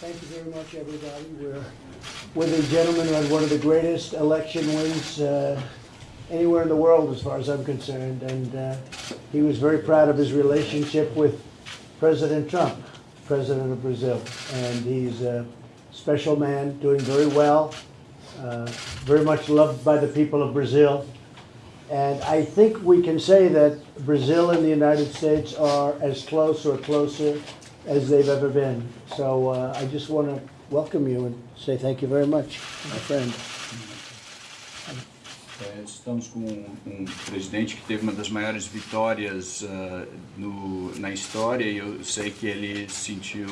Thank you very much, everybody. We're with a gentleman who had one of the greatest election wins uh, anywhere in the world, as far as I'm concerned, and uh, he was very proud of his relationship with President Trump, President of Brazil, and he's a special man, doing very well, uh, very much loved by the people of Brazil. And I think we can say that Brazil and the United States are as close or closer as they've ever been. So uh, I just want to welcome you and say thank you very much, my friend. É, estamos com um, um presidente que teve uma das maiores vitórias uh, no, na história e eu sei que ele sentiu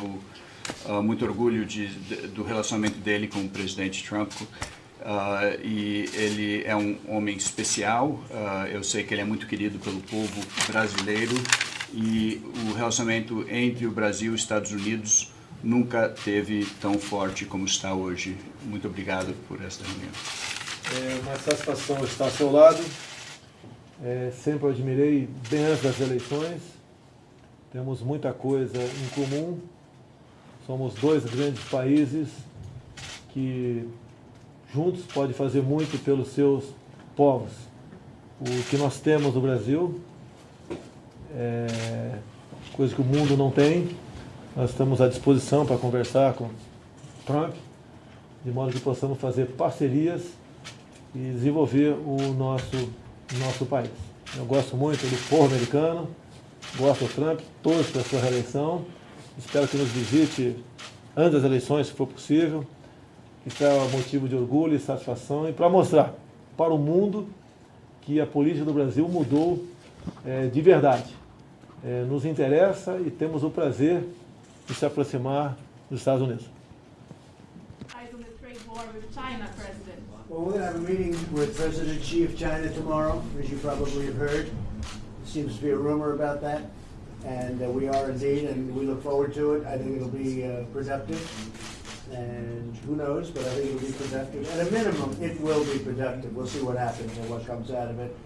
uh, muito orgulho de, de, do relacionamento dele com o presidente Trump. Uh, e ele é um homem especial, eu sei que ele é muito querido pelo povo brasileiro e o relacionamento entre o Brasil e os Estados Unidos nunca teve tão forte como está hoje. Muito obrigado por esta reunião. É uma satisfação estar ao seu lado. É, sempre admirei bem antes das eleições. Temos muita coisa em comum. Somos dois grandes países que juntos podem fazer muito pelos seus povos. O que nós temos no Brasil é coisa que o mundo não tem. Nós estamos à disposição para conversar com Trump, de modo que possamos fazer parcerias e desenvolver o nosso, nosso país. Eu gosto muito do povo americano, gosto do Trump, torço pela sua reeleição, espero que nos visite antes das eleições, se for possível. Isso é um motivo de orgulho e satisfação e para mostrar para o mundo que a política do Brasil mudou é, de verdade. É, nos interessa e temos o prazer de se aproximar dos Estados Unidos. Well, have a meeting with President Xi of China tomorrow, as you probably have heard. Seems to be a rumor about that, and uh, we are indeed, and we look forward to it. I think it'll be uh, productive, and who knows, but I think it'll be productive. At a minimum, it will be productive. We'll see what happens and what comes out of it.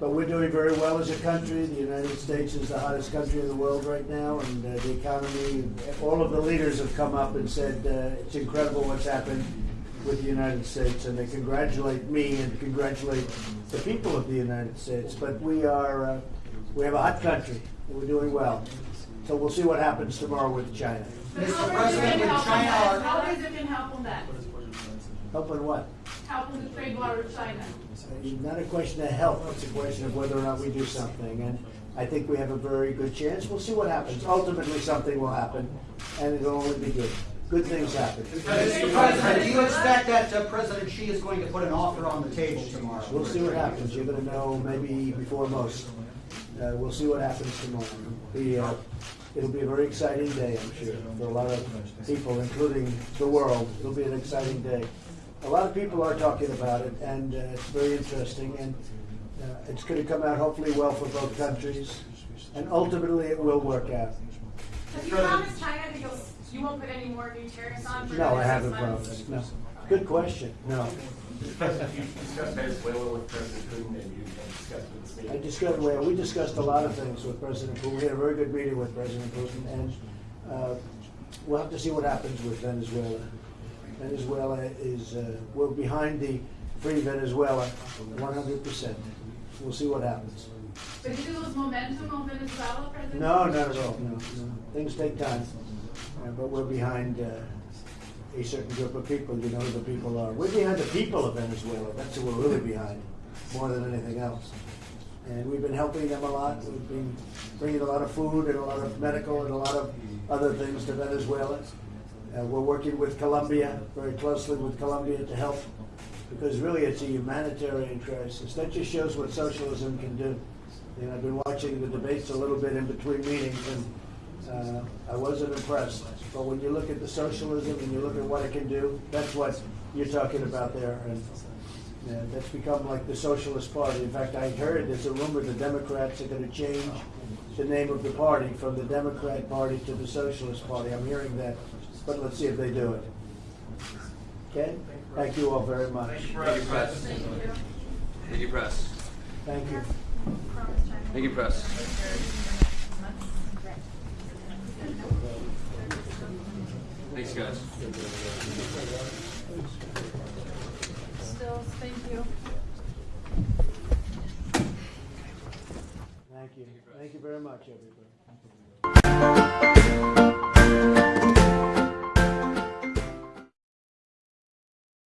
But we're doing very well as a country. The United States is the hottest country in the world right now, and uh, the economy, all of the leaders have come up and said uh, it's incredible what's happened with the United States, and they congratulate me and congratulate the people of the United States. But we are, uh, we have a hot country, we're doing well. So we'll see what happens tomorrow with China. Mr. President, with China, are- how is it can help on that? Helping what? Help Helping the trade war with China? It's not a question of help, it's a question of whether or not we do something. And I think we have a very good chance. We'll see what happens. Ultimately, something will happen, and it'll only be good. Good things happen. Mr. President, do you expect that uh, President Xi is going to put an offer on the table tomorrow? We'll see what happens. You're gonna know maybe before most. Uh, we'll see what happens tomorrow. The, uh, it'll be a very exciting day, I'm sure, for a lot of people, including the world. It'll be an exciting day. A lot of people are talking about it, and uh, it's very interesting, and uh, it's gonna come out hopefully well for both countries, and ultimately it will work out. Have you promised China that you'll, you won't put any more new tariffs on for No, I haven't promised, no. Good question, no. President, discussed Venezuela with President Putin and you discussed with the state. I discussed, well, we discussed a lot of things with President Putin. We had a very good meeting with President Putin, and uh, we'll have to see what happens with Venezuela. Venezuela is, uh, we're behind the Free Venezuela, one hundred percent. We'll see what happens. But did you lose momentum on Venezuela, President? No, not at all, no, no. Things take time, Uh, but we're behind uh, a certain group of people. You know who the people are. We're behind the people of Venezuela. That's who we're really behind, more than anything else. And we've been helping them a lot. We've been bringing a lot of food and a lot of medical and a lot of other things to Venezuela. Uh, we're working with Colombia, very closely with Colombia to help, because really it's a humanitarian crisis. That just shows what socialism can do. And I've been watching the debates a little bit in between meetings, and uh, I wasn't impressed. But when you look at the socialism and you look at what it can do, that's what you're talking about there. And uh, that's become like the Socialist Party. In fact, I heard there's a rumor the Democrats are going to change the name of the party from the Democrat Party to the Socialist Party. I'm hearing that, but let's see if they do it. Okay? Thank you all very much. Thank you, Press. Thank you. Thank you, Press. Thank you. Thank you, press. Guys. Still, thank you. Thank you. Thank you very much, everybody.